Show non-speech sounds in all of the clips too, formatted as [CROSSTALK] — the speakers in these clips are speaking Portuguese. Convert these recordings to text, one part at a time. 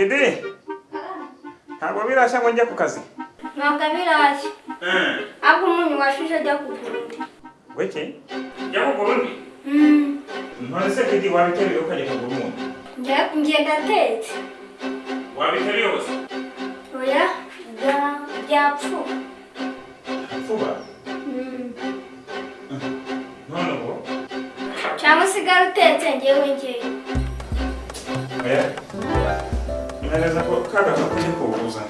kede ntabwo birashya ngo njye ku kazi. Ntabwo birashya eh. ahubwo umunyu washushe ajya ku burundi weke jya ku burundi hmm. none se kedi wabitereye ukajya ku burundi njye ndatetse. Wabitereye gusa oya byapfuba pfuba? Hmm. Cyangwa usigara utetse ngewe ngewe oya ngereza ko kagaza kujya kuwuguza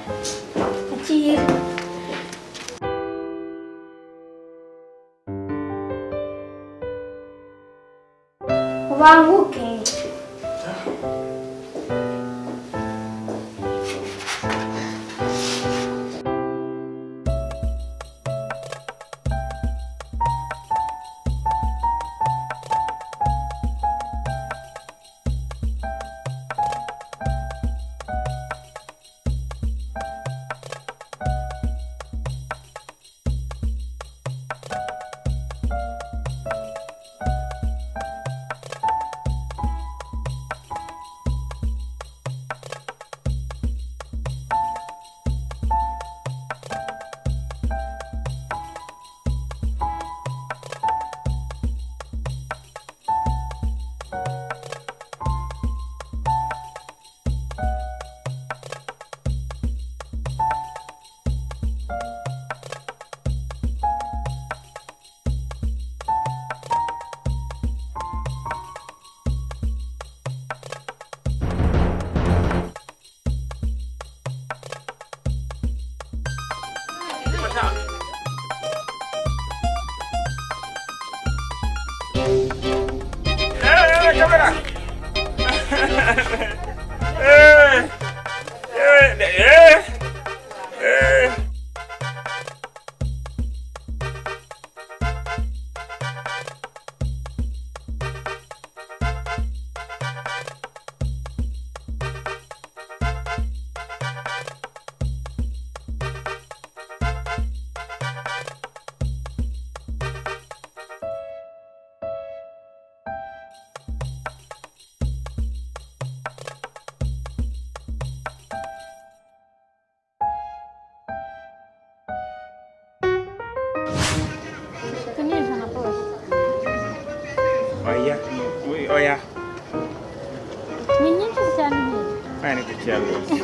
izi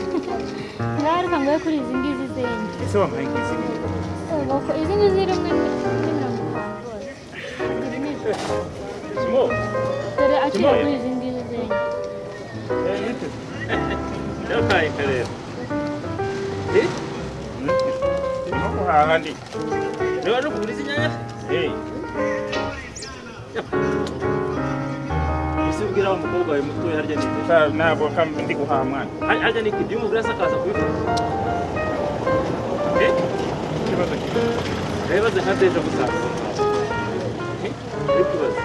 [LAUGHS] ni ijana Simo. dore akiri Kimoya. kuri izi ngizi zindi Eh, nite. yabaye karere No guhaha ndi. niba ese ubwira wa mukobwa wawe mutoya harya ni iki? sa- ntabwo kam- ndi guhaha mwana. Har- harya ni iki ibyo umugore asakaza kubifata? Ikibazo kiri. Wibaze nka deja gusaza uri kubaza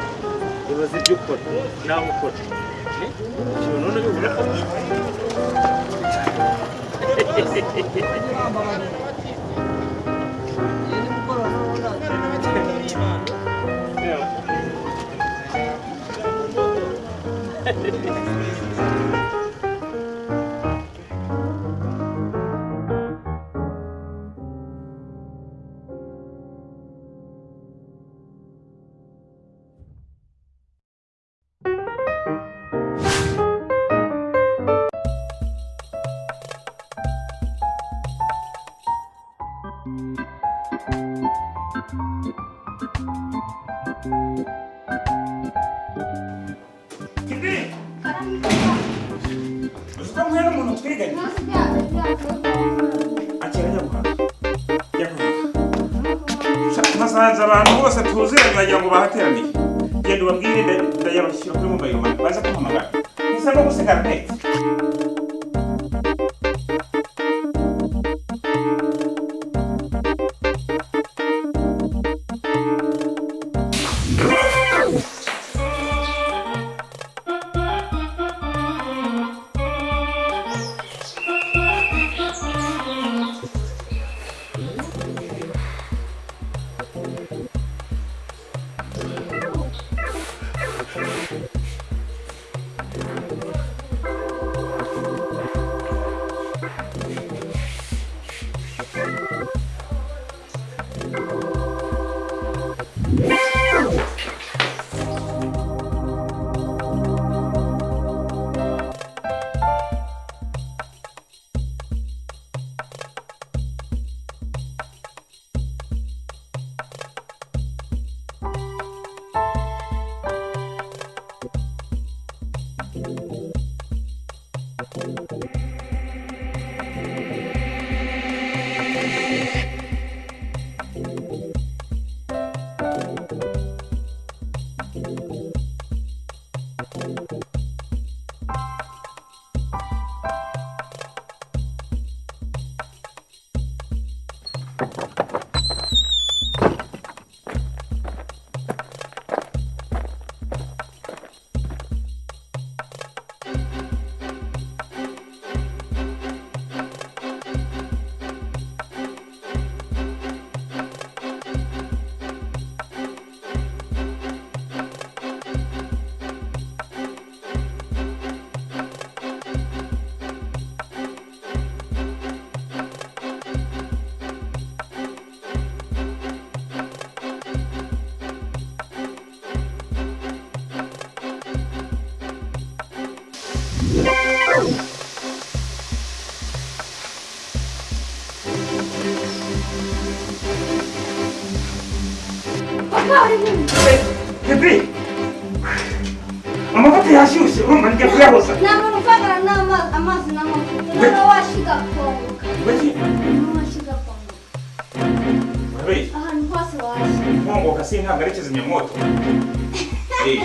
ibaze ibyo ukora nawe ukora ushobora none bibura です。banza abantu bose tuzira ndagira ngo bahateraniye. Genda ubabwire ndayabashyira kuri mobayiro mani baze kumpamagara. Ntisabwa gusigara ndetse Mama și gaponc. Mama și gaponc. Băi. Aha, nu poți să luați. Mamă, ca să-i n-am garece za moto. Ei.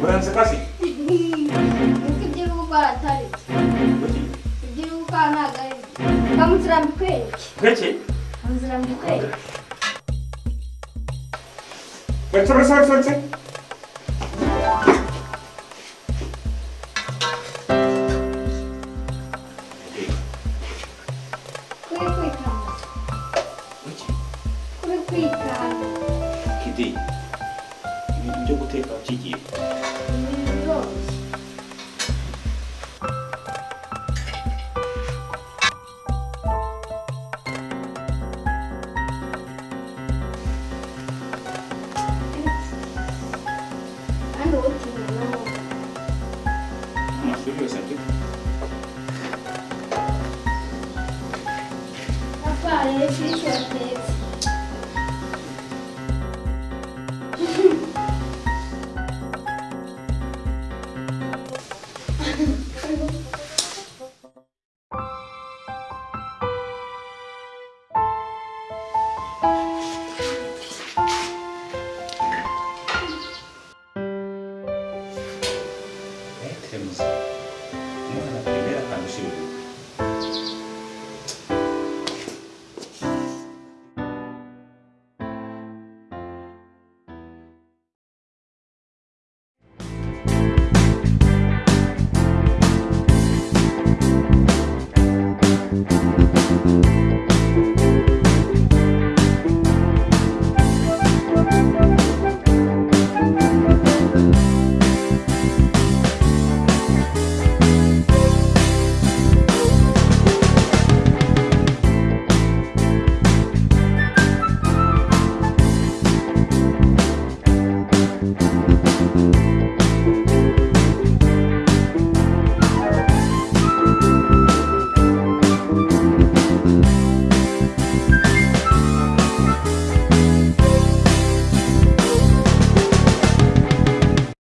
Vreau să casi. Uite de ruba tare. De ruba na gari. Cam zrambiquenci. Gace? Am zrambiquenci. Băi, să vreau să vreau să vreau. Biblioteca. Kde? Biblioteka, gdzie? Ma studio sempre? Raffaele, si cerca.